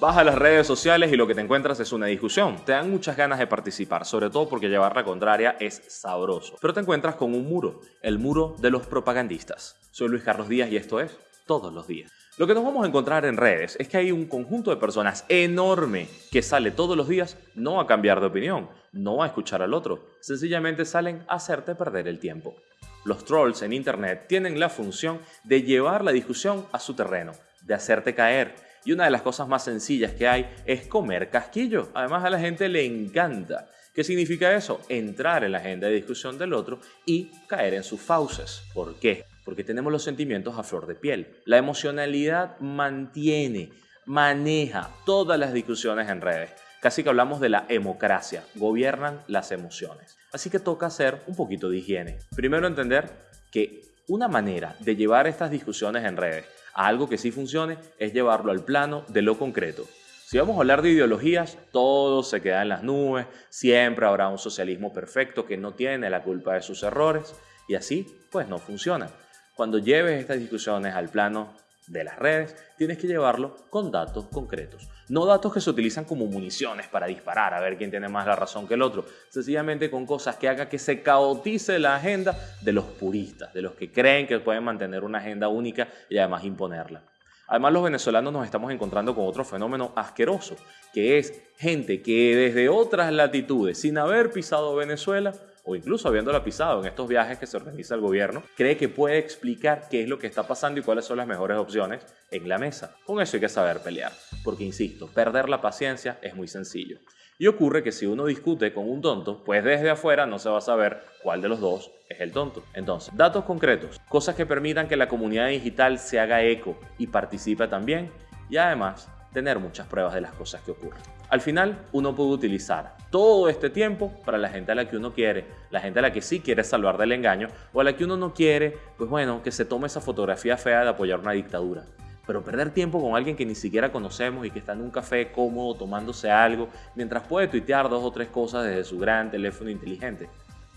Vas a las redes sociales y lo que te encuentras es una discusión. Te dan muchas ganas de participar, sobre todo porque llevar la contraria es sabroso. Pero te encuentras con un muro, el muro de los propagandistas. Soy Luis Carlos Díaz y esto es Todos los Días. Lo que nos vamos a encontrar en redes es que hay un conjunto de personas enorme que sale todos los días no a cambiar de opinión, no a escuchar al otro, sencillamente salen a hacerte perder el tiempo. Los trolls en Internet tienen la función de llevar la discusión a su terreno, de hacerte caer, y una de las cosas más sencillas que hay es comer casquillo. Además a la gente le encanta. ¿Qué significa eso? Entrar en la agenda de discusión del otro y caer en sus fauces. ¿Por qué? Porque tenemos los sentimientos a flor de piel. La emocionalidad mantiene, maneja todas las discusiones en redes. Casi que hablamos de la democracia, gobiernan las emociones. Así que toca hacer un poquito de higiene. Primero entender que una manera de llevar estas discusiones en redes algo que sí funcione es llevarlo al plano de lo concreto. Si vamos a hablar de ideologías, todo se queda en las nubes, siempre habrá un socialismo perfecto que no tiene la culpa de sus errores y así pues no funciona. Cuando lleves estas discusiones al plano de las redes, tienes que llevarlo con datos concretos. No datos que se utilizan como municiones para disparar a ver quién tiene más la razón que el otro. Sencillamente con cosas que hagan que se caotice la agenda de los puristas, de los que creen que pueden mantener una agenda única y además imponerla. Además, los venezolanos nos estamos encontrando con otro fenómeno asqueroso, que es gente que desde otras latitudes, sin haber pisado Venezuela, o incluso habiéndola pisado en estos viajes que se organiza el gobierno, cree que puede explicar qué es lo que está pasando y cuáles son las mejores opciones en la mesa. Con eso hay que saber pelear, porque insisto, perder la paciencia es muy sencillo. Y ocurre que si uno discute con un tonto, pues desde afuera no se va a saber cuál de los dos es el tonto. Entonces, datos concretos, cosas que permitan que la comunidad digital se haga eco y participe también, y además tener muchas pruebas de las cosas que ocurren. Al final, uno puede utilizar todo este tiempo para la gente a la que uno quiere, la gente a la que sí quiere salvar del engaño o a la que uno no quiere, pues bueno, que se tome esa fotografía fea de apoyar una dictadura. Pero perder tiempo con alguien que ni siquiera conocemos y que está en un café cómodo tomándose algo, mientras puede tuitear dos o tres cosas desde su gran teléfono inteligente,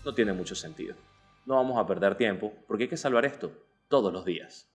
no tiene mucho sentido. No vamos a perder tiempo porque hay que salvar esto todos los días.